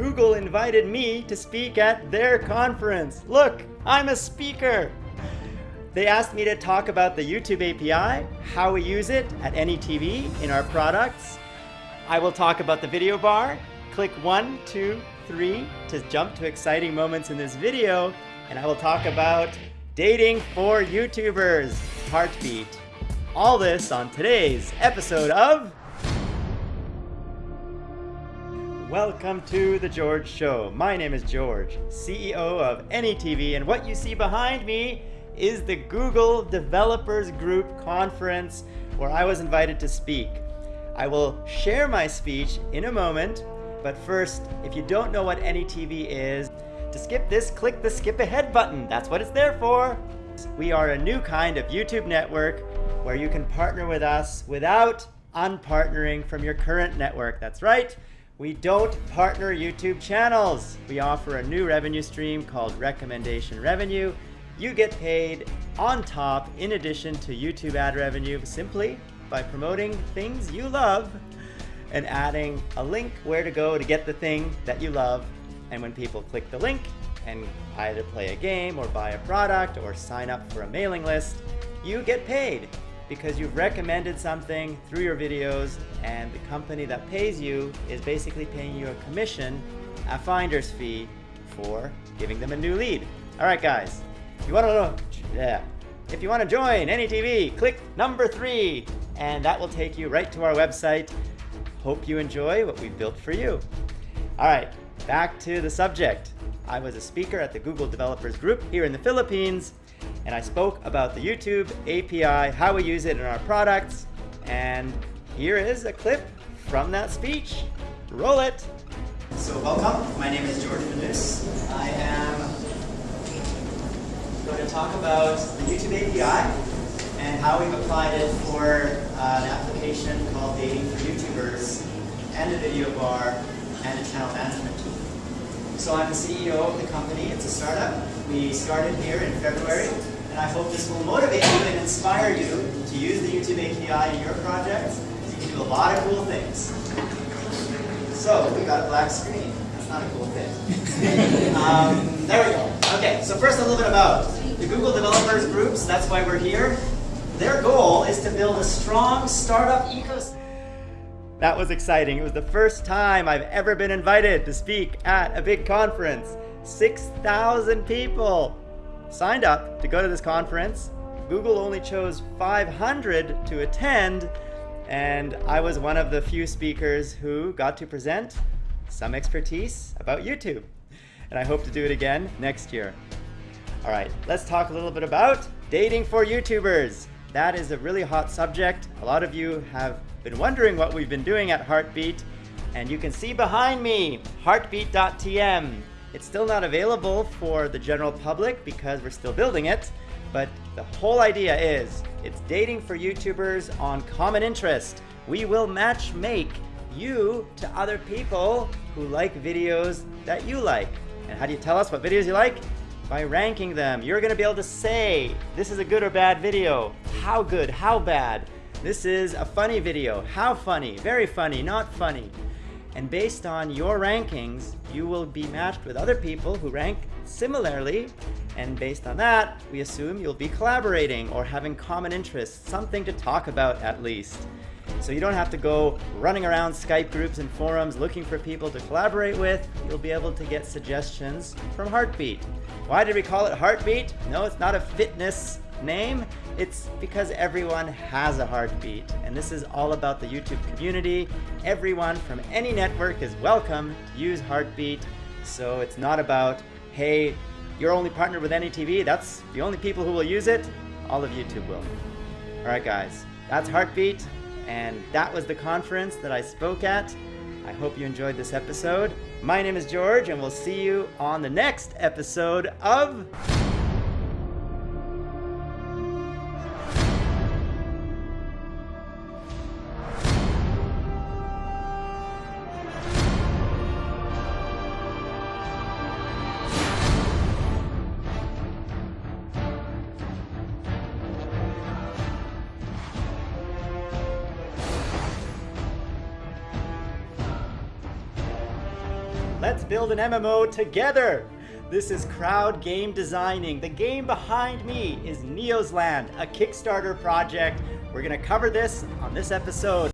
Google invited me to speak at their conference. Look, I'm a speaker. They asked me to talk about the YouTube API, how we use it at AnyTV in our products. I will talk about the video bar. Click one, two, three to jump to exciting moments in this video. And I will talk about dating for YouTubers, Heartbeat. All this on today's episode of Welcome to The George Show. My name is George, CEO of AnyTV, and what you see behind me is the Google Developers Group Conference where I was invited to speak. I will share my speech in a moment, but first, if you don't know what AnyTV is, to skip this, click the skip ahead button. That's what it's there for. We are a new kind of YouTube network where you can partner with us without unpartnering from your current network. That's right. We don't partner YouTube channels. We offer a new revenue stream called recommendation revenue. You get paid on top in addition to YouTube ad revenue simply by promoting things you love and adding a link where to go to get the thing that you love. And when people click the link and either play a game or buy a product or sign up for a mailing list, you get paid because you've recommended something through your videos and the company that pays you is basically paying you a commission, a finder's fee for giving them a new lead. All right, guys, if you want to know, yeah, if you want to join AnyTV, click number three, and that will take you right to our website. Hope you enjoy what we've built for you. All right, back to the subject. I was a speaker at the Google Developers Group here in the Philippines, and I spoke about the YouTube API, how we use it in our products, and here is a clip from that speech. Roll it. So welcome, my name is George Manus. I am going to talk about the YouTube API and how we've applied it for uh, an application called Dating for YouTubers and a video bar and a channel management tool. So I'm the CEO of the company. It's a startup. We started here in February and I hope this will motivate you and inspire you to use the YouTube API in your projects. You can do a lot of cool things. So, we got a black screen. That's not a cool thing. um, there we go. Okay, so first a little bit about the Google Developers Groups. That's why we're here. Their goal is to build a strong startup ecosystem. That was exciting. It was the first time I've ever been invited to speak at a big conference. 6,000 people signed up to go to this conference. Google only chose 500 to attend, and I was one of the few speakers who got to present some expertise about YouTube. And I hope to do it again next year. All right, let's talk a little bit about dating for YouTubers. That is a really hot subject. A lot of you have been wondering what we've been doing at Heartbeat, and you can see behind me, heartbeat.tm. It's still not available for the general public because we're still building it, but the whole idea is it's dating for YouTubers on common interest. We will match make you to other people who like videos that you like. And how do you tell us what videos you like? By ranking them. You're gonna be able to say, this is a good or bad video. How good, how bad. This is a funny video. How funny, very funny, not funny. And based on your rankings, you will be matched with other people who rank similarly. And based on that, we assume you'll be collaborating or having common interests, something to talk about at least. So you don't have to go running around Skype groups and forums looking for people to collaborate with. You'll be able to get suggestions from Heartbeat. Why did we call it Heartbeat? No, it's not a fitness name. It's because everyone has a heartbeat, and this is all about the YouTube community. Everyone from any network is welcome to use Heartbeat, so it's not about, hey, you're only partnered with AnyTV, that's the only people who will use it. All of YouTube will. All right, guys, that's Heartbeat, and that was the conference that I spoke at. I hope you enjoyed this episode. My name is George, and we'll see you on the next episode of Let's build an MMO together. This is Crowd Game Designing. The game behind me is Neo's Land, a Kickstarter project. We're to cover this on this episode.